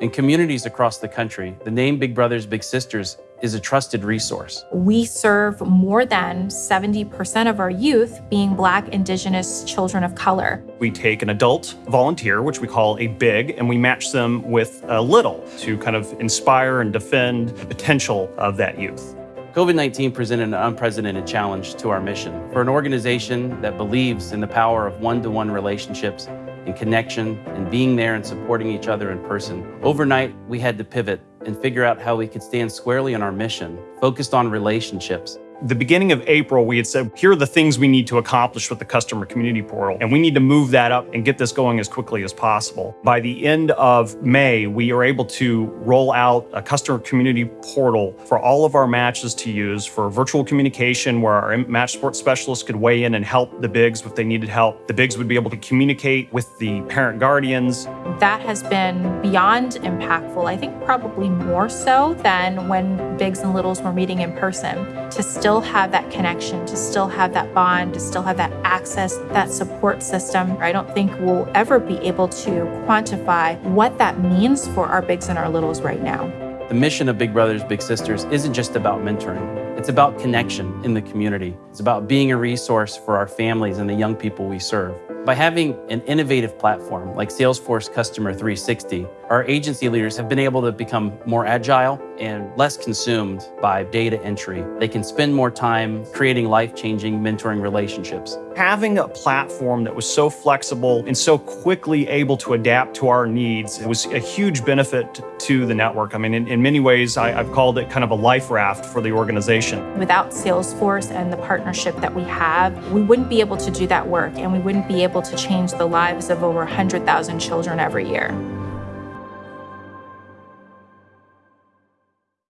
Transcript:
In communities across the country, the name Big Brothers Big Sisters is a trusted resource. We serve more than 70% of our youth being Black, Indigenous, children of color. We take an adult volunteer, which we call a big, and we match them with a little to kind of inspire and defend the potential of that youth. COVID 19 presented an unprecedented challenge to our mission. For an organization that believes in the power of one to one relationships and connection and being there and supporting each other in person, overnight we had to pivot and figure out how we could stand squarely on our mission, focused on relationships the beginning of April, we had said, here are the things we need to accomplish with the customer community portal, and we need to move that up and get this going as quickly as possible. By the end of May, we are able to roll out a customer community portal for all of our matches to use for virtual communication where our match support specialists could weigh in and help the bigs if they needed help. The bigs would be able to communicate with the parent guardians. That has been beyond impactful. I think probably more so than when bigs and littles were meeting in person to still still have that connection, to still have that bond, to still have that access, that support system. I don't think we'll ever be able to quantify what that means for our bigs and our littles right now. The mission of Big Brothers Big Sisters isn't just about mentoring. It's about connection in the community. It's about being a resource for our families and the young people we serve. By having an innovative platform like Salesforce Customer 360, our agency leaders have been able to become more agile and less consumed by data entry. They can spend more time creating life-changing mentoring relationships. Having a platform that was so flexible and so quickly able to adapt to our needs was a huge benefit to the network. I mean, in, in many ways, I, I've called it kind of a life raft for the organization. Without Salesforce and the partnership that we have, we wouldn't be able to do that work and we wouldn't be able to change the lives of over 100,000 children every year.